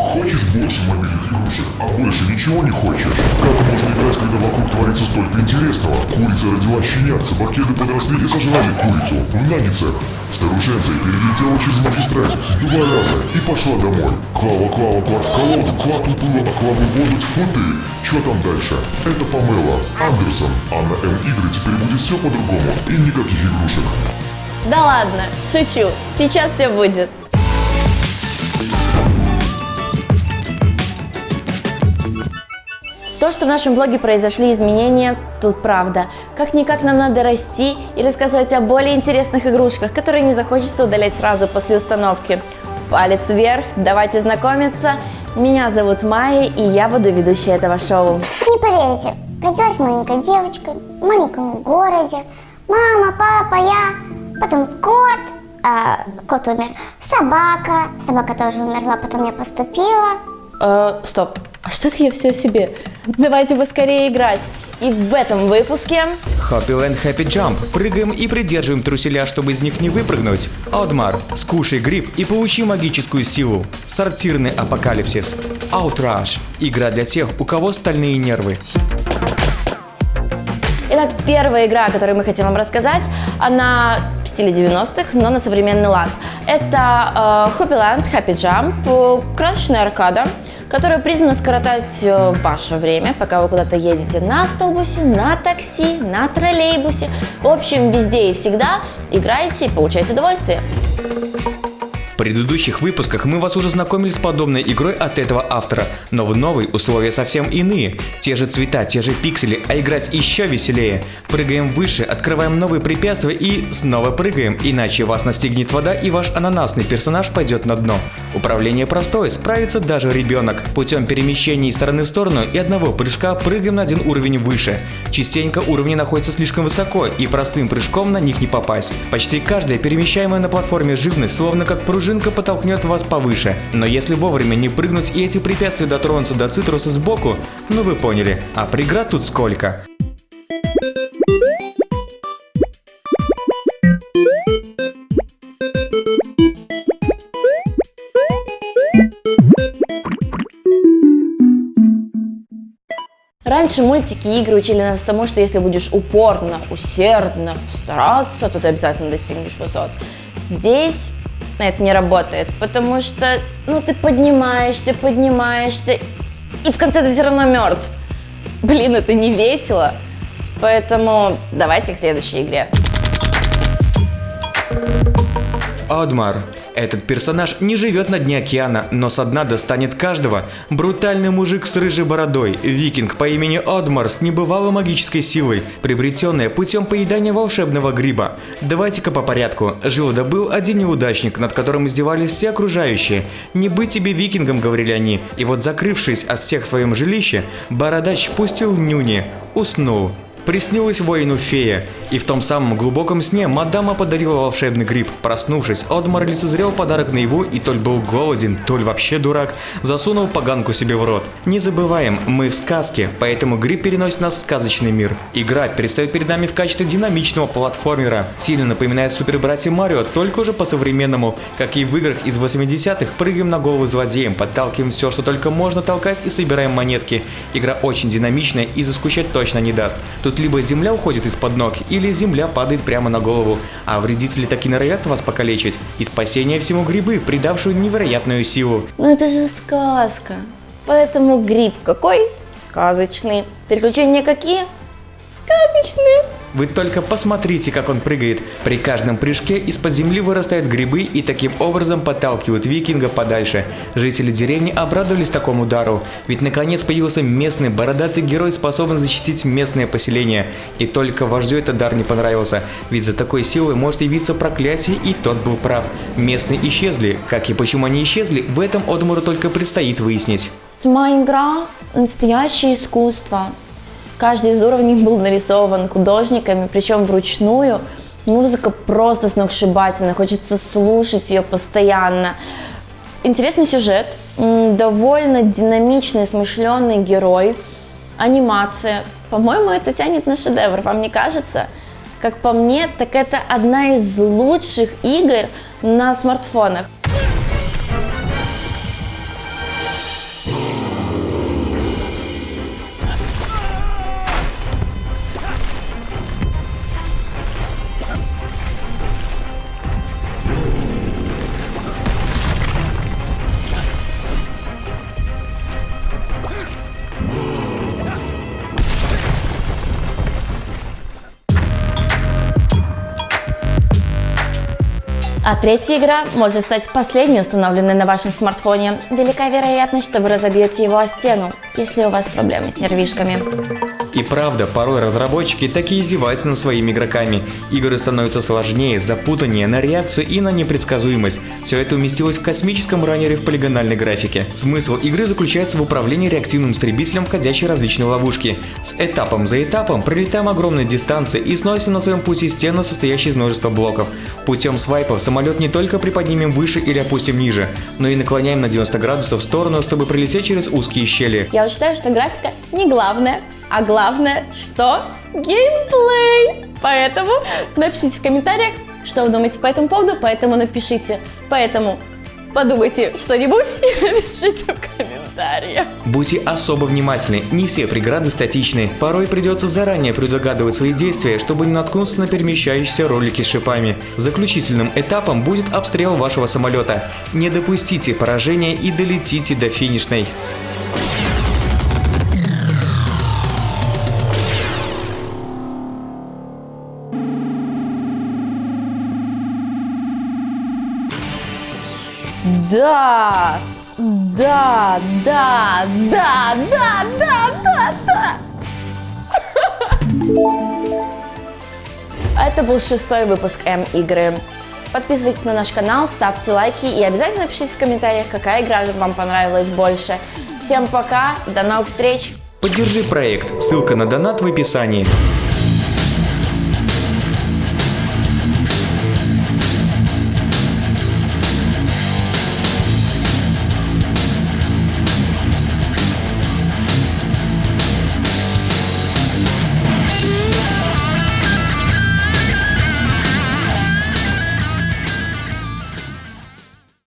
Хочешь больше мобильных игрушек, а больше ничего не хочешь? Как можно играть, когда вокруг творится столько интересного? Курица родила щенят, собакеды подросли и сожрали курицу. В наггетсах. Старушенция перелетела через магистраль два раза и пошла домой. Клава, Клава, клав в колоду, клав уплыла, а Клаву боже, тьфу ты. Что там дальше? Это Памела, Андерсон. А на М игры теперь будет все по-другому и никаких игрушек. Да ладно, шучу. Сейчас все будет. То, что в нашем блоге произошли изменения, тут правда. Как-никак нам надо расти и рассказывать о более интересных игрушках, которые не захочется удалять сразу после установки. Палец вверх, давайте знакомиться. Меня зовут Майя, и я буду ведущей этого шоу. Не поверите, родилась маленькая девочка в маленьком городе. Мама, папа, я, потом кот, а, кот умер, собака, собака тоже умерла, потом я поступила. Э, стоп, а что это я все о себе? Давайте поскорее играть. И в этом выпуске... Happy Land Happy Jump. Прыгаем и придерживаем труселя, чтобы из них не выпрыгнуть. Аудмар. Скушай гриб и получи магическую силу. Сортирный апокалипсис. Outrash. Игра для тех, у кого стальные нервы. Итак, первая игра, о которой мы хотим вам рассказать, она в стиле 90-х, но на современный лад. Это э, Happy Land Happy Jump, э, красочная аркада, которая призвана скоротать э, ваше время, пока вы куда-то едете на автобусе, на такси, на троллейбусе. В общем, везде и всегда играйте и получайте удовольствие. Предыдущих выпусках мы вас уже знакомили с подобной игрой от этого автора, но в новой условия совсем иные. Те же цвета, те же пиксели, а играть еще веселее. Прыгаем выше, открываем новые препятствия и снова прыгаем, иначе вас настигнет вода и ваш ананасный персонаж пойдет на дно. Управление простое, справится даже ребенок. Путем перемещения из стороны в сторону и одного прыжка прыгаем на один уровень выше. Частенько уровни находятся слишком высоко и простым прыжком на них не попасть. Почти каждая перемещаемая на платформе живность словно как пружинка подтолкнет вас повыше. Но если вовремя не прыгнуть и эти препятствия дотронутся до цитруса сбоку, ну вы поняли. А преград тут сколько? Раньше мультики и игры учили нас тому, что если будешь упорно, усердно стараться, то ты обязательно достигнешь высот. Здесь это не работает, потому что, ну, ты поднимаешься, поднимаешься, и в конце ты все равно мертв. Блин, это не весело. Поэтому давайте к следующей игре. Адмар. Этот персонаж не живет на дне океана, но со дна достанет каждого. Брутальный мужик с рыжей бородой, викинг по имени Адмар с небывалой магической силой, приобретенная путем поедания волшебного гриба. Давайте-ка по порядку. Жил да был один неудачник, над которым издевались все окружающие. Не быть тебе викингом, говорили они. И вот закрывшись от всех в своем жилище, бородач пустил нюни, уснул. Приснилась воину фея, и в том самом глубоком сне мадама подарила волшебный гриб. Проснувшись, Одмар лицезрел подарок на его и толь был голоден, толь вообще дурак, засунул поганку себе в рот. Не забываем, мы в сказке, поэтому гриб переносит нас в сказочный мир. Игра предстает перед нами в качестве динамичного платформера. Сильно напоминает Супер Братья Марио, только уже по-современному. Как и в играх из 80-х, прыгаем на голову злодеям, подталкиваем все, что только можно толкать и собираем монетки. Игра очень динамичная и заскучать точно не даст. Тут либо земля уходит из-под ног, или земля падает прямо на голову, а вредители так и норовят вас покалечить. И спасение всему грибы, придавшую невероятную силу. Ну это же сказка. Поэтому гриб какой? Сказочный. Переключения какие? Сказочные. Вы только посмотрите, как он прыгает. При каждом прыжке из-под земли вырастают грибы и таким образом подталкивают викинга подальше. Жители деревни обрадовались такому удару, ведь наконец появился местный бородатый герой, способный защитить местное поселение. И только вождю этот дар не понравился, ведь за такой силой может явиться проклятие, и тот был прав. Местные исчезли. Как и почему они исчезли, в этом Одмуру только предстоит выяснить. Сама игра – настоящее искусство. Каждый из уровней был нарисован художниками, причем вручную. Музыка просто сногсшибательная, хочется слушать ее постоянно. Интересный сюжет, довольно динамичный, смышленый герой, анимация. По-моему, это тянет на шедевр, вам не кажется? Как по мне, так это одна из лучших игр на смартфонах. А третья игра может стать последней установленной на вашем смартфоне. Велика вероятность, что вы разобьете его о стену, если у вас проблемы с нервишками. И правда, порой разработчики таки издеваются над своими игроками. Игры становятся сложнее, запутаннее на реакцию и на непредсказуемость. Все это уместилось в космическом раннере в полигональной графике. Смысл игры заключается в управлении реактивным истребителем, входящей в различные ловушки. С этапом за этапом пролетаем огромные дистанции и сносим на своем пути стену, состоящую из множества блоков. Путем свайпов самолет не только приподнимем выше или опустим ниже, но и наклоняем на 90 градусов в сторону, чтобы пролететь через узкие щели. Я считаю, что графика не главное, а главное, что геймплей. Поэтому напишите в комментариях, что вы думаете по этому поводу, поэтому напишите. Поэтому подумайте что-нибудь и напишите в комментариях. Будьте особо внимательны, не все преграды статичны. Порой придется заранее предугадывать свои действия, чтобы не наткнуться на перемещающиеся ролики с шипами. Заключительным этапом будет обстрел вашего самолета. Не допустите поражения и долетите до финишной. Да, да, да, да, да, да, да, да. Это был шестой выпуск М-игры. Подписывайтесь на наш канал, ставьте лайки и обязательно пишите в комментариях, какая игра вам понравилась больше. Всем пока, до новых встреч! Поддержи проект, ссылка на донат в описании.